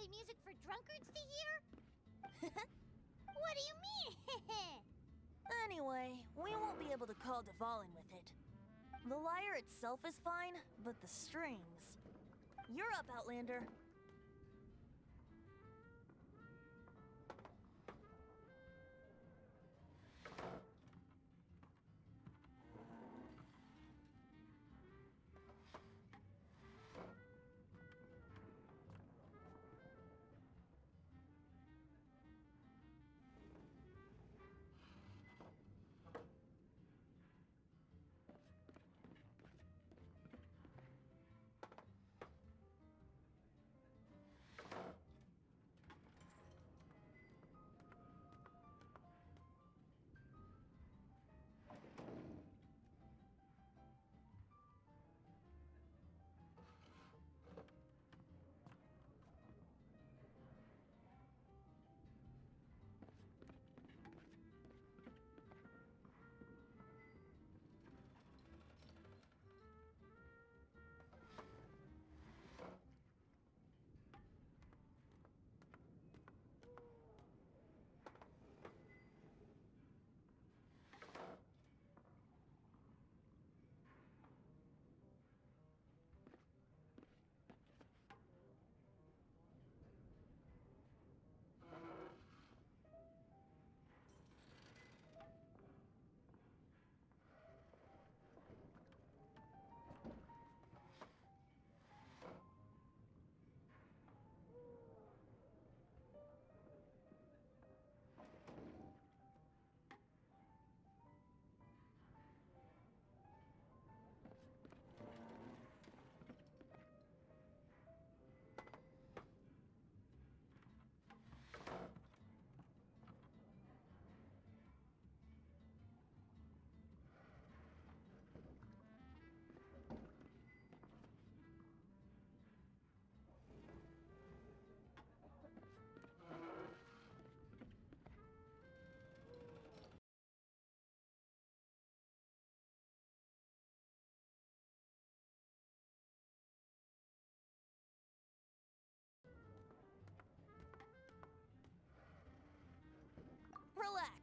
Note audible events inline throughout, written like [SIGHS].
play music for drunkards to hear? [LAUGHS] what do you mean? [LAUGHS] Anyway, we won't be able to call Dvalin with it. The lyre itself is fine, but the strings. You're up, Outlander.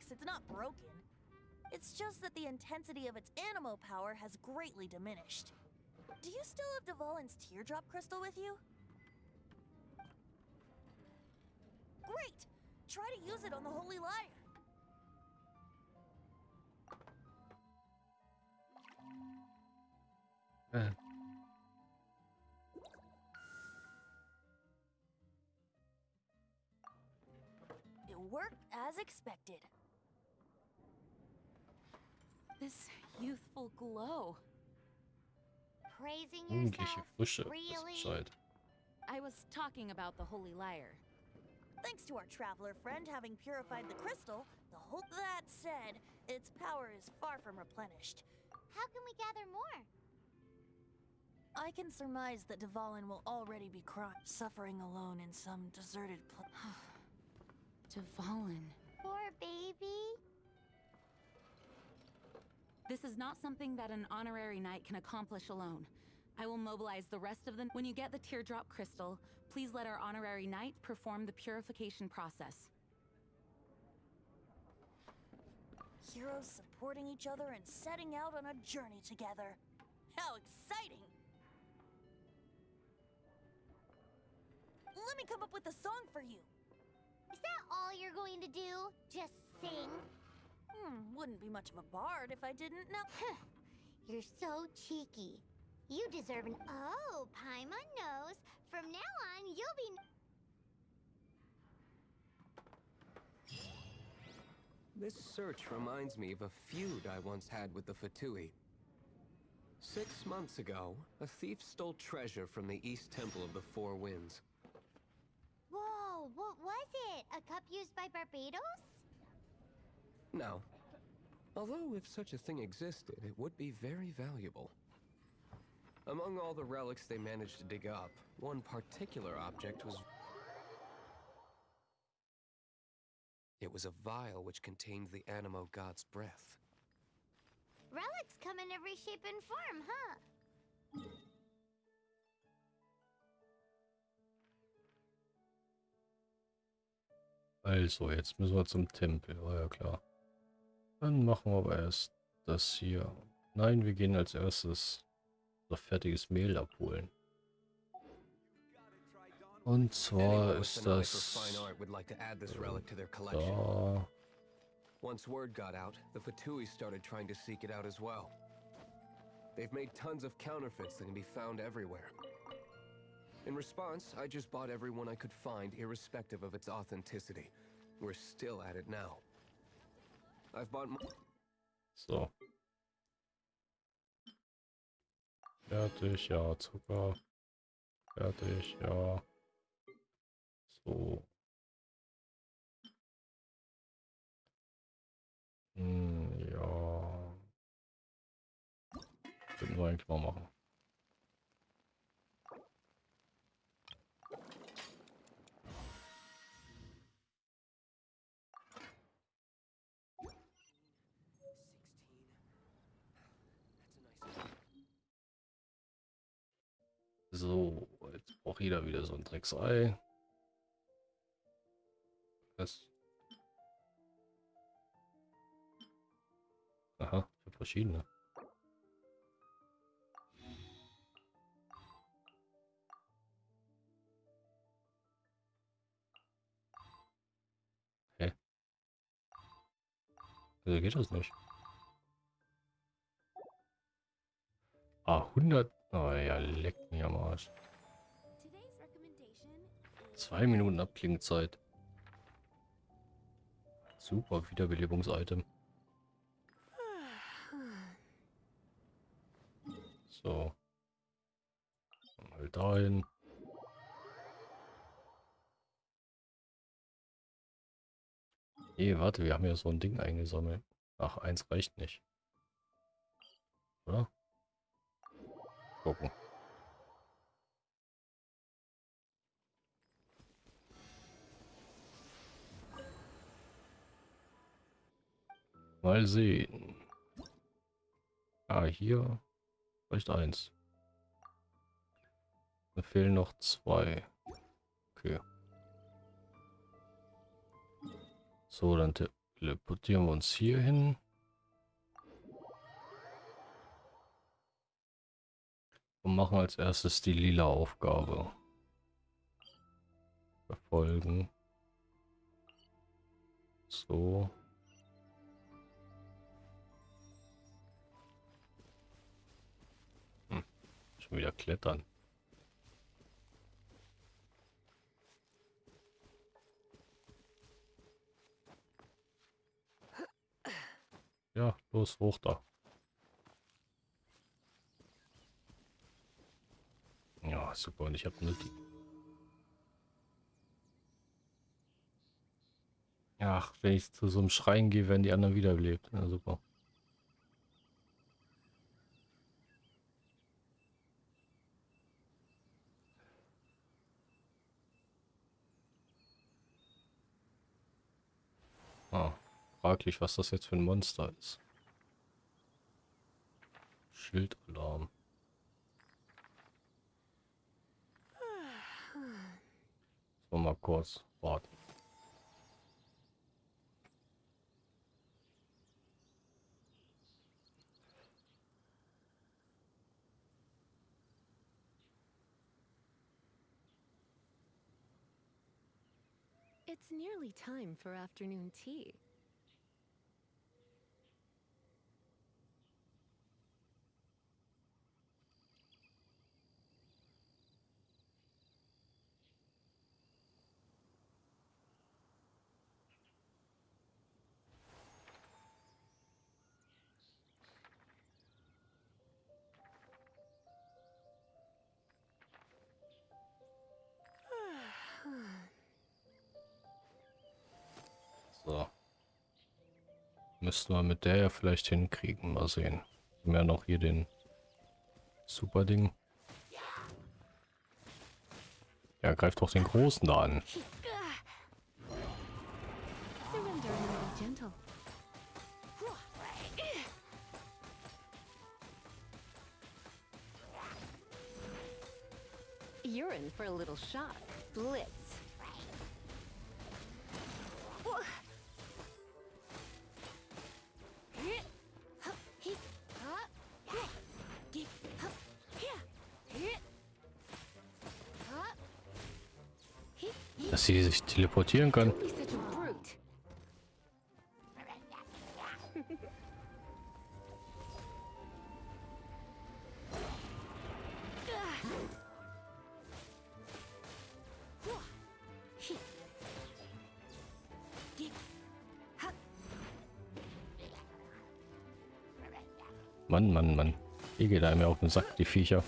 Relax, it's not broken. It's just that the intensity of its animo power has greatly diminished. Do you still have Dvalin's teardrop crystal with you? Great! Try to use it on the Holy Lyre. Äh, uh. It worked as expected. This youthful glow. Praising jugendliche yourself? Frische ist Really? Bescheid. I was talking about the holy lyre. Thanks to our traveler friend having purified the crystal, the whole. That said, its power is far from replenished. How can we gather more? I can surmise that Dvalin will already be crying, suffering alone in some deserted place. [SIGHS] [SIGHS] Dvalin. Poor baby. This is not something that an honorary knight can accomplish alone. I will mobilize the rest of them. When you get the teardrop crystal, please let our honorary knight perform the purification process. Heroes supporting each other and setting out on a journey together. How exciting! Let me come up with a song for you. Is that all you're going to do? Just sing? Hmm, wouldn't be much of a bard if I didn't know. You're so cheeky. You deserve an oh, Paimon knows. From now on, you'll be. This search reminds me of a feud I once had with the Fatui. Six months ago, a thief stole treasure from the East Temple of the Four Winds. Whoa, what was it? A cup used by Barbados? No. Although if such a thing existed, it would be very valuable. Among all the relics they managed to dig up, one particular object was... It was a vial which contained the Animo god's breath. Relics come in every shape and form, huh? Also, jetzt müssen wir zum Tempel, war ja klar. Dann machen wir aber erst das hier. Nein, wir gehen als erstes unser fertiges Mehl abholen. Und zwar ist das da. Once word got out, the Fatui started trying to seek it out as well. They've made tons of counterfeits that can be found everywhere. In response, I just bought every one I could find, irrespective of its authenticity. We're still at it now. So. Fertig, ja, Zucker. Fertig, ja. So. Hm, ja. Könnten wir eigentlich mal machen. So, jetzt braucht jeder wieder so ein Drecksei. Was? Aha, ich habe verschiedene. Hä? Also geht das nicht. Ah, 100. Oh ja, leckt mich am Arsch. Zwei Minuten Abklingzeit. Super Wiederbelebungs-Item. So. Mal dahin. Nee, warte, wir haben ja so ein Ding eingesammelt. Ach, eins reicht nicht. Oder? Gucken. Mal sehen. Ah, hier reicht eins. Da fehlen noch zwei. Okay. So, dann teleportieren wir uns hier hin. Und machen als erstes die lila Aufgabe. Verfolgen. So. Hm. Schon wieder klettern. Ja, los, hoch da. Ja, super. Und ich habe nur die. Ach, wenn ich zu so einem Schrein gehe, werden die anderen wiederbelebt. Ja, super. Ah, fraglich, was das jetzt für ein Monster ist. Schildalarm. So, mal kurz warten. It's nearly time for afternoon tea. Müssten wir mit der ja vielleicht hinkriegen. Mal sehen. Wir haben ja noch hier den super Ding. Ja, greift doch den Großen da an. You're in for a little shock. Blitz. Dass sie sich teleportieren kann. Mann, Mann, Mann. Die geht einem ja auf den Sack, die Viecher.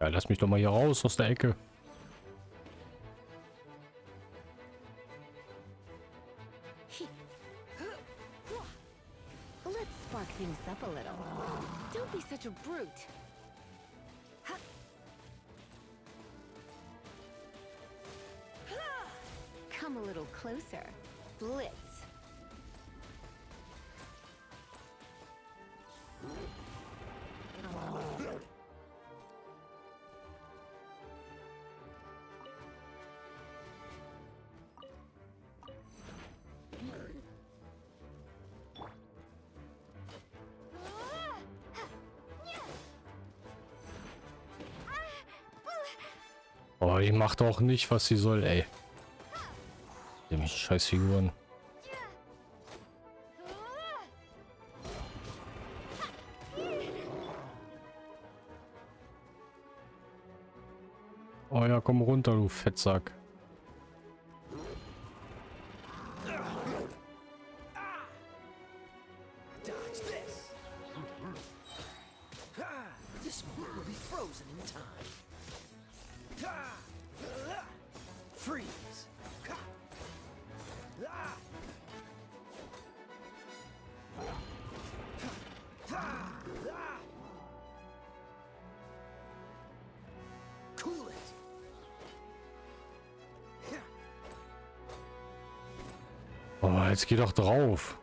Ja, lass mich doch mal hier raus aus der Ecke. Let's spark things up a little. Don't be such a brute. Come a little closer. Blitz. Oh, die macht auch nicht, was sie soll, ey. Dem scheiß Figuren. Oh ja, komm runter, du Fettsack. Frozen in time. Cool. Oh, jetzt geh doch drauf.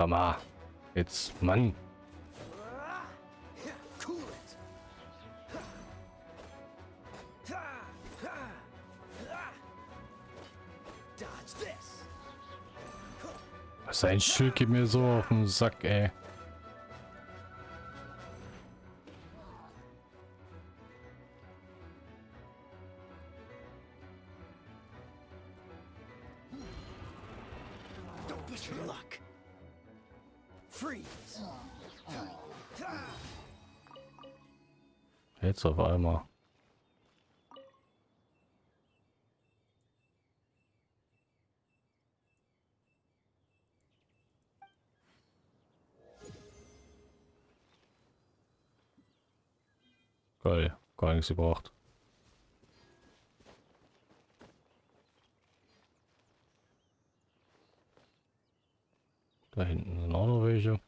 Sag mal. Jetzt, Mann. Sein Schild geht mir so auf den Sack, ey. Don't push your luck. Freeze. Jetzt auf einmal. Geil, gar nichts gebraucht. Da hinten sind auch noch welche.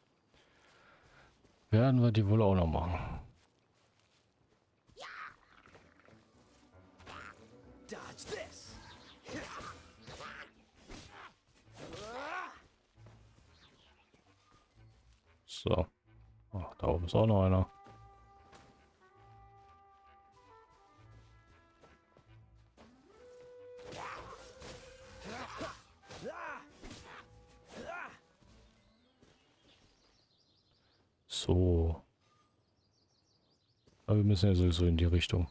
Werden wir die wohl auch noch machen. So. Ach, da oben ist auch noch einer. So. Aber wir müssen ja sowieso in die Richtung.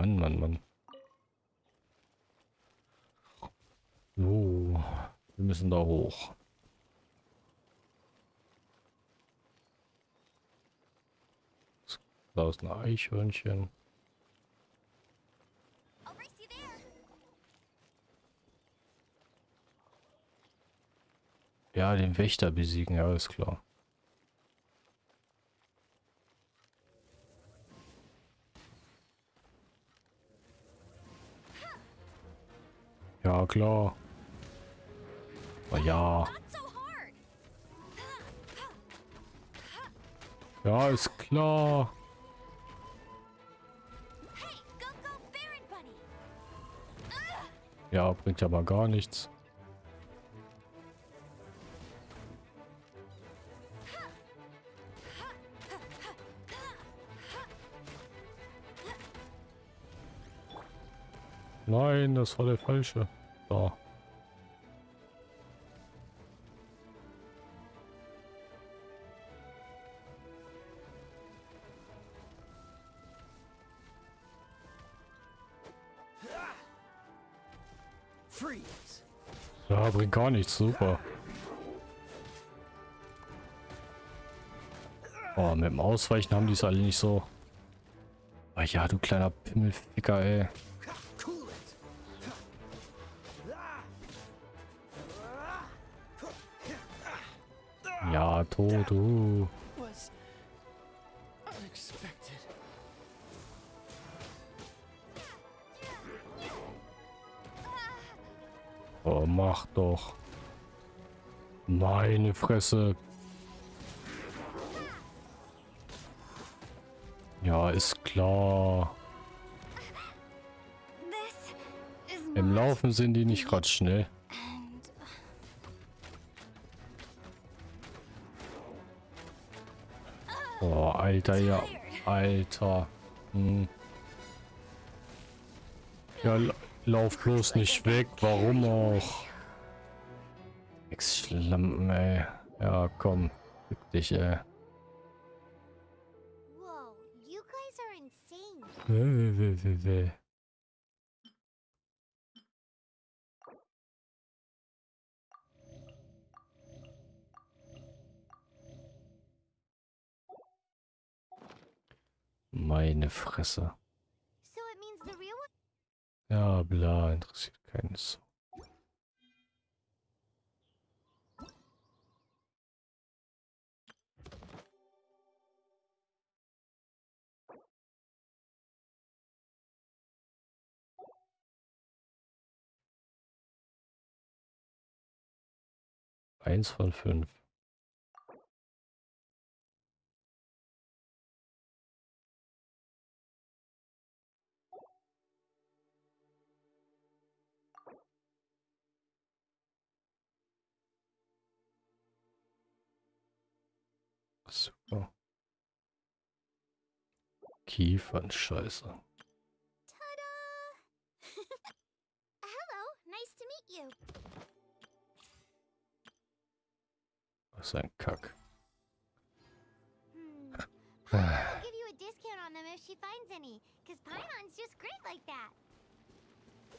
Mann, Mann, Mann. So, wir müssen da hoch. Da ist ein Eichhörnchen. Ja, den Wächter besiegen, ja, ist klar. Ja, klar. Oh, ja. Ja, ist klar. Ja, bringt mal gar nichts. Nein, das war der falsche. Freeze. Ja, bringt gar nichts. Super. Oh, mit dem Ausweichen haben die es alle nicht so. Ah ja, du kleiner Pimmelficker, ey. Was unexpected. Oh, mach doch. Meine Fresse. Ja, ist klar. Im Laufen sind die nicht gerade schnell. Oh, Alter, ja. Alter. Hm. Ja, la- lauf bloß nicht weg. Warum auch? Schlimm, ey. Ja, komm. Fick dich, ey. Whoa, you guys are insane. Meine Fresse. Ja, bla, interessiert keinen so. Eins von fünf. Super. Kiefernscheiße. Ta-da! [LAUGHS] Hello, nice to meet you. Was ist ein Kack. Hmm. [SIGHS] Paimon will give you a discount on them if she finds any, because Paimon's just great like that.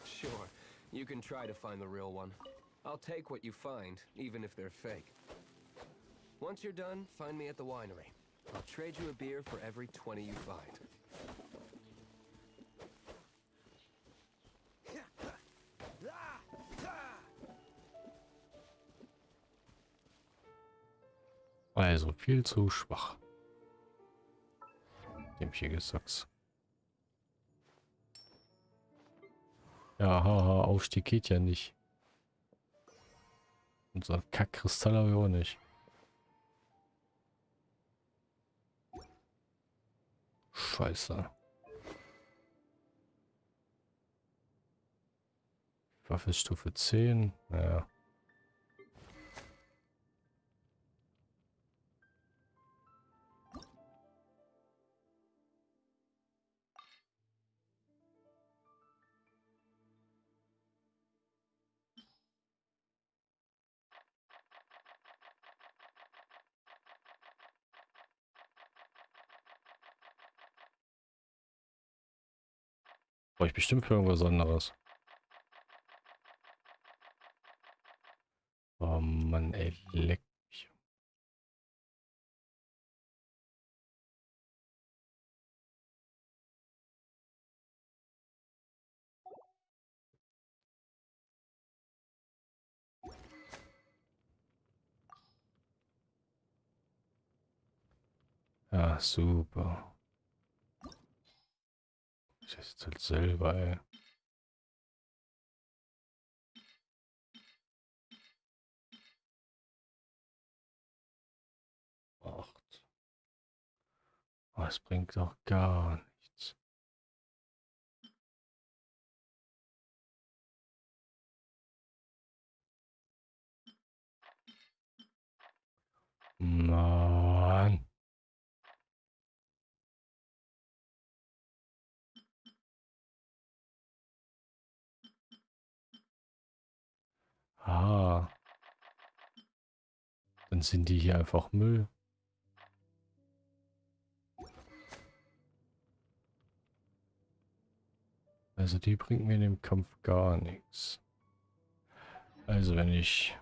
Sure, you can try to find the real one. I'll take what you find, even if they're fake. Once you're done, find me at the winery. I'll trade you a beer for every 20 you find. Also viel zu schwach. Dem hier gesagt. Ja, haha, Aufstieg geht ja nicht. Unser Kackkristall habe ich auch nicht. Scheiße. Waffe Stufe 10. Naja. Bestimmt für irgendwas anderes. Oh Mann, ey, leck mich. Ja, super. Ich jetzt halt selber, ey. Acht. Oh, es bringt doch gar nichts. Mann. Ah. Dann sind die hier einfach Müll. Also die bringt mir in dem Kampf gar nichts. Also wenn ich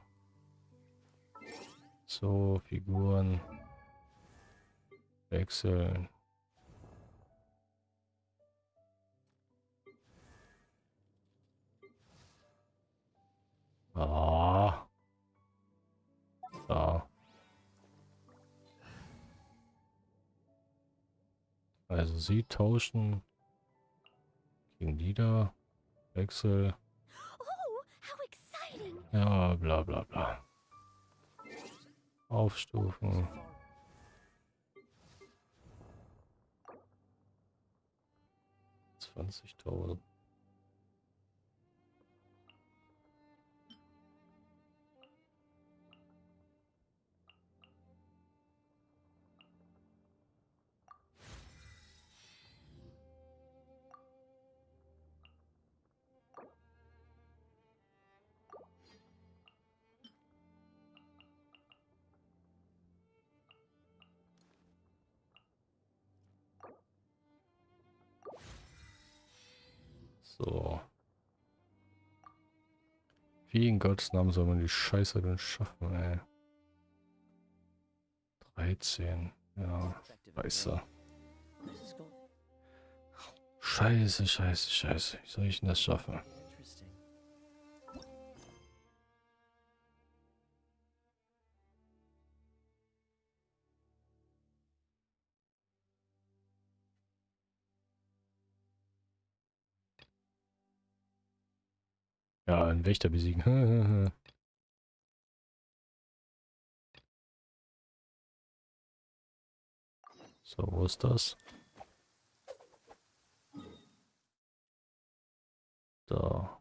so Figuren wechseln. Ah. Da. Also sie tauschen gegen die da. Wechsel. Oh! Ja, bla bla bla. Aufstufen. Zwanzigtausend. Wie in Gottes Namen soll man die Scheiße denn schaffen, ey? 13. Ja, scheiße. Scheiße, scheiße, scheiße. Wie soll ich denn das schaffen? Ja, einen Wächter besiegen. [LAUGHS] so, wo ist das? Da.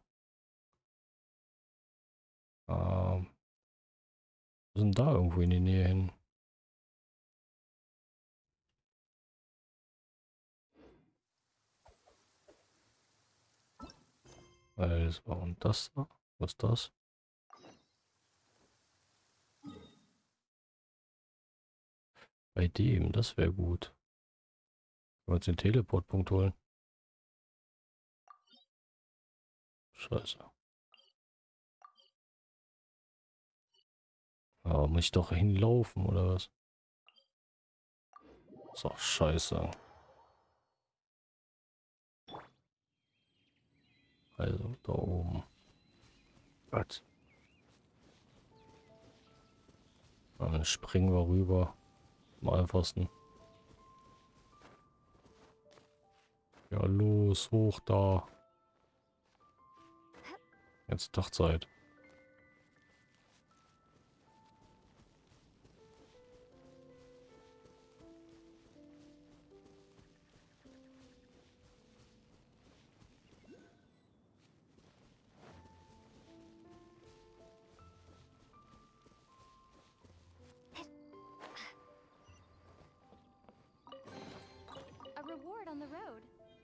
Ähm. Sind da irgendwo in die Nähe hin. Also, und das da? Was ist das? Bei dem, das wäre gut. Können wir uns den Teleportpunkt holen? Scheiße. Aber muss ich doch hinlaufen, oder was? Doch scheiße. Also, da oben. Gott. Dann springen wir rüber. Am einfachsten. Ja, los, hoch da. Jetzt Dachzeit.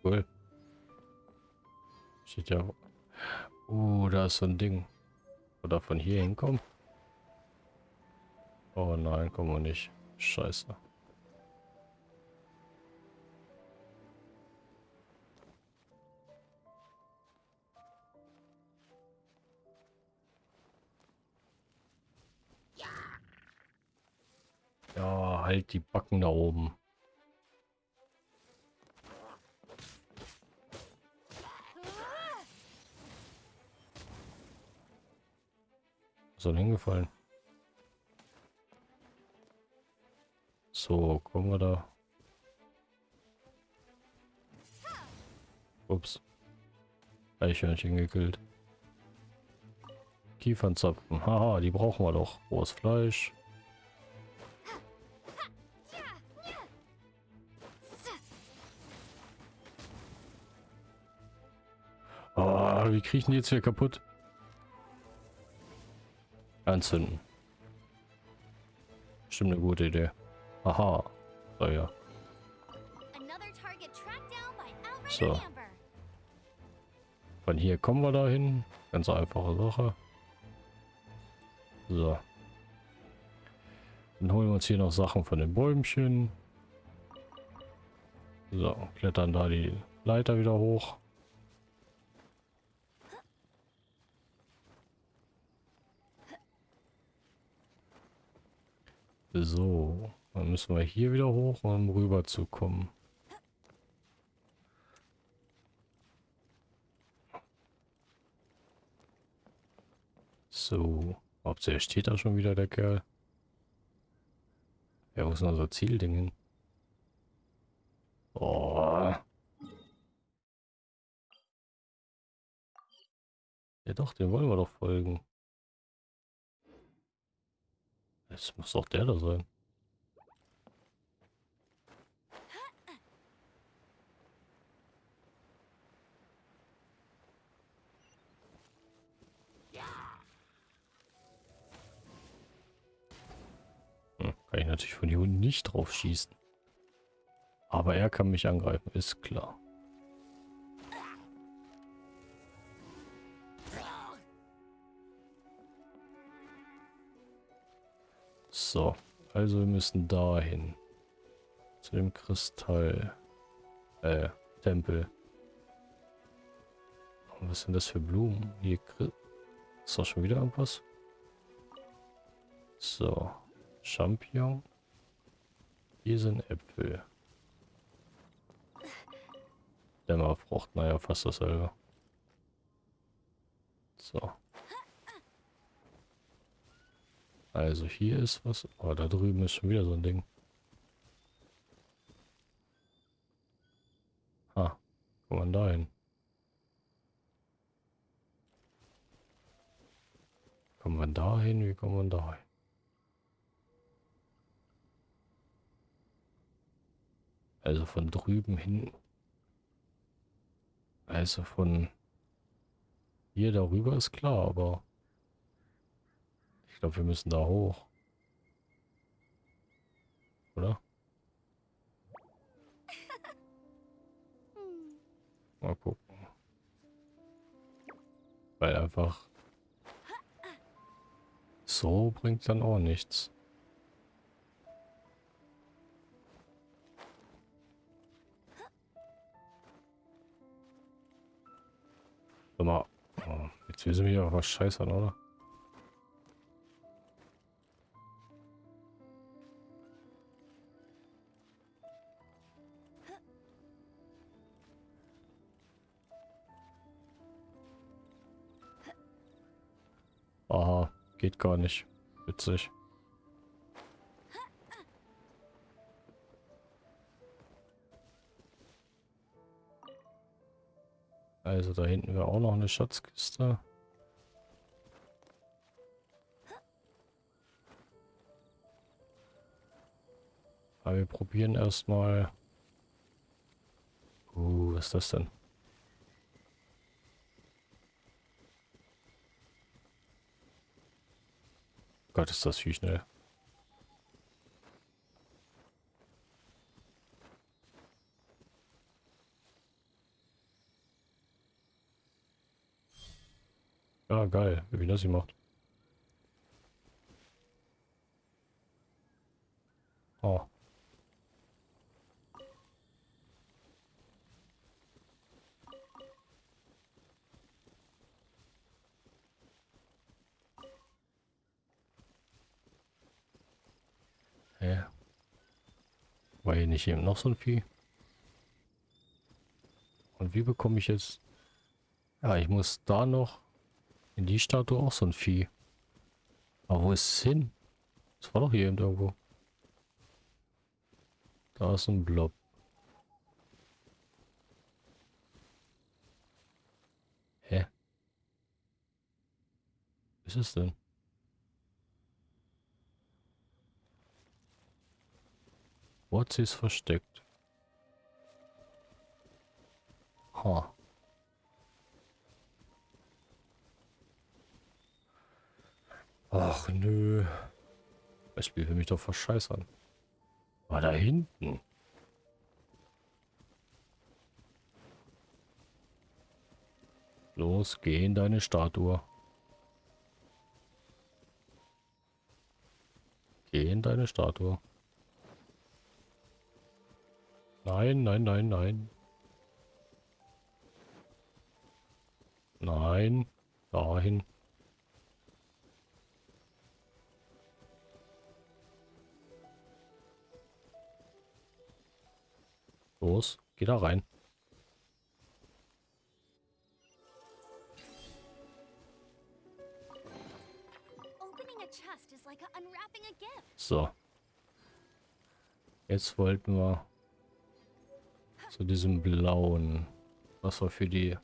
Cool. Steht ja. Uh, da ist so ein Ding. Oder von hier hinkommen? Oh nein, kommen wir nicht. Scheiße. Ja, halt die Backen da oben. Soll hingefallen. So, kommen wir da. Ups. Eichhörnchen gekillt. Kiefernzapfen. Haha, die brauchen wir doch. Rohes Fleisch. Ah, wie kriechen die jetzt hier kaputt? Anzünden. Stimmt eine gute Idee. Aha. So ja. So. Von hier kommen wir dahin. Ganz einfache Sache. So. Dann holen wir uns hier noch Sachen von den Bäumchen. So, klettern da die Leiter wieder hoch. So, dann müssen wir hier wieder hoch, um rüber zu kommen. So, hauptsächlich steht da schon wieder der Kerl. Ja, wo ist denn unser Zielding hin? Oh. Ja doch, den wollen wir doch folgen. Es muss doch der da sein. Hm, kann ich natürlich von hier unten nicht drauf schießen. Aber er kann mich angreifen, ist klar. So, also wir müssen dahin. Zu dem Kristall. Äh, Tempel. Was sind das für Blumen? Hier ist doch schon wieder irgendwas. So, Champignon. Hier sind Äpfel. Dämmerfrucht, naja, fast dasselbe. So. Also hier ist was. Oh, da drüben ist schon wieder so ein Ding. Ah, kommt man da hin? Kommt man da hin? Wie kommt man da hin? Also von drüben hin. Also von hier darüber ist klar, aber ich glaube, wir müssen da hoch. Oder? Mal gucken. Weil einfach so bringt dann auch nichts. Sag mal, oh, jetzt wissen wir ja was scheiße oder? Geht gar nicht. Witzig. Also da hinten wäre auch noch eine Schatzkiste. Aber wir probieren erstmal. Uh, was ist das denn? Gott, ist das viel schnell. Ja, geil, wie das sie macht. Oh. Hä? War hier nicht eben noch so ein Vieh? Und wie bekomme ich jetzt... Ja, ich muss da noch in die Statue auch so ein Vieh. Aber wo ist es hin? Das war doch hier irgendwo. Da ist ein Blob. Hä? Was ist es denn? Sie es versteckt? Ha. Ach nö. Das Spiel will mich doch verscheißern. War da hinten. Los, geh in deine Statue. Geh in deine Statue. Nein, nein, nein, nein. Nein, dahin. Los, geh da rein. Opening a chest is like unwrapping a gift. So. Jetzt wollten wir zu diesem blauen, was wir für die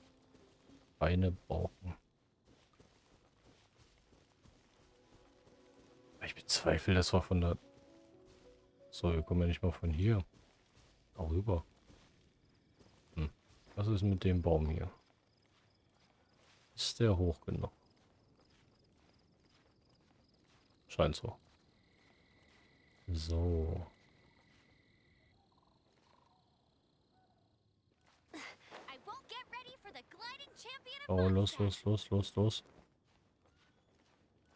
Beine brauchen. Ich bezweifle, das war von der... So, wir kommen ja nicht mal von hier. Darüber. Hm. Was ist mit dem Baum hier? Ist der hoch genug? Scheint so. So. I won't get ready for the gliding champion of Oh, los, los, los, los, los.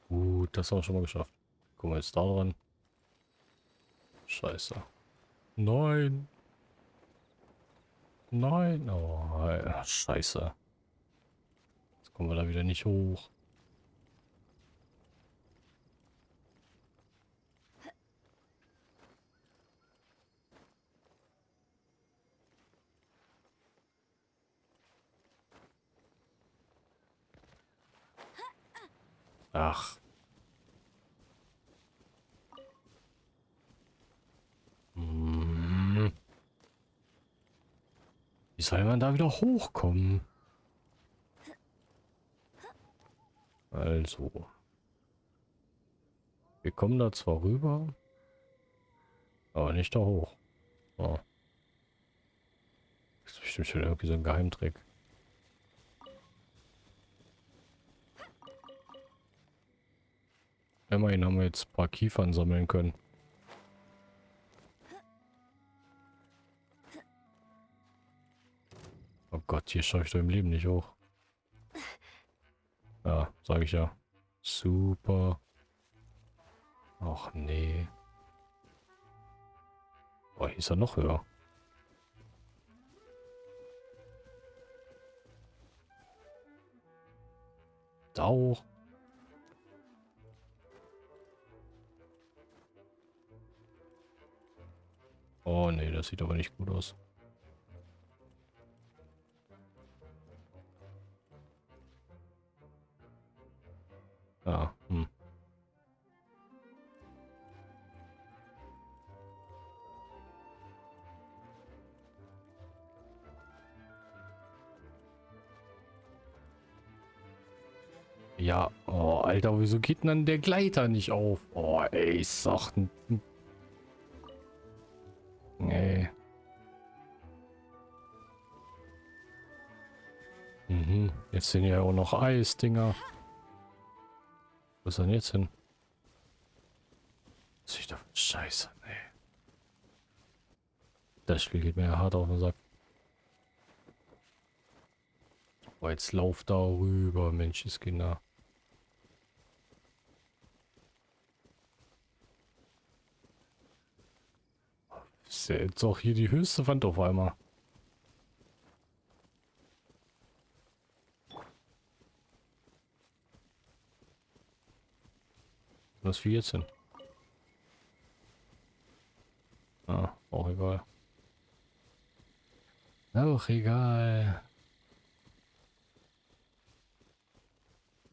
Gut, das haben wir schon mal geschafft. Gucken wir jetzt da dran. Scheiße. Nein. Nein. Oh, scheiße. Jetzt kommen wir da wieder nicht hoch. Ach. Hm. Wie soll man da wieder hochkommen? Also. Wir kommen da zwar rüber, aber nicht da hoch. Oh. Das ist bestimmt schon irgendwie so ein Geheimtrick. Immerhin haben wir jetzt ein paar Kiefern sammeln können. Oh Gott, hier schaffe ich doch im Leben nicht hoch. Ja, sage ich ja. Super. Ach nee. Boah, hier ist er noch höher. Da hoch. Oh nee, das sieht aber nicht gut aus. Ah, hm. Ja, oh, Alter, wieso geht denn der Gleiter nicht auf? Oh, ey, ich sag, jetzt sind ja auch noch Eisdinger. Wo ist denn jetzt hin? Was für Scheiße, nee. Das Spiel geht mir ja hart auf den Sack. Oh, jetzt lauf da rüber, Menschenskinder. Ist ja jetzt auch hier die höchste Wand auf einmal. Was jetzt hin? Ah, auch egal. Auch egal.